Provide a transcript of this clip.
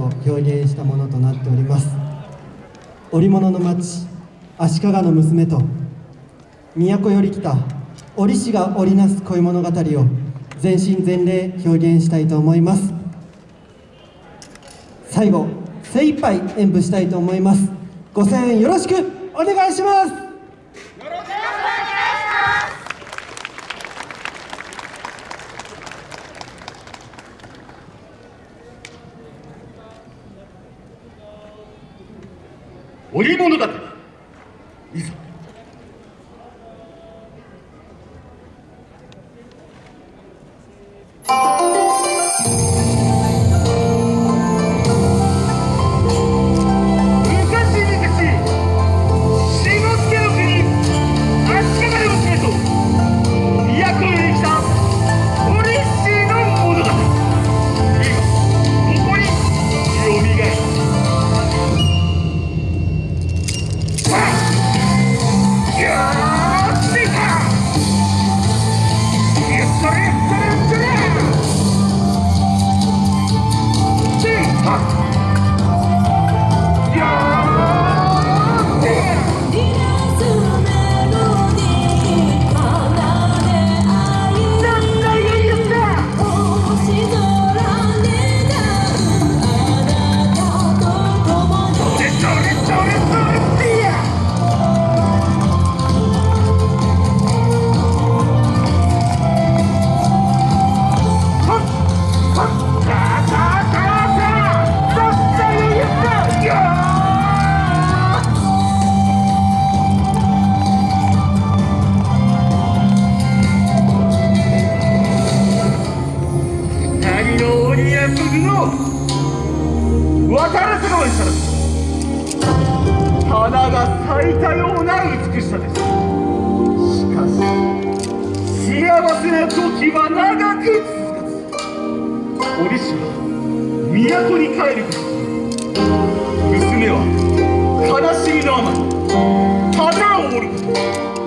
と表現したものとなっております。織物の町足利の娘と都より来た織師が織りなす恋物語を全身全霊表現したいと思います。最後精一杯演舞したいと思います。ご声援よろしくお願いします。織物語花が咲いたような美しさです。しかし幸せな時は長く続かず折しは都に帰ること。娘は悲しみのあまり花を折ること。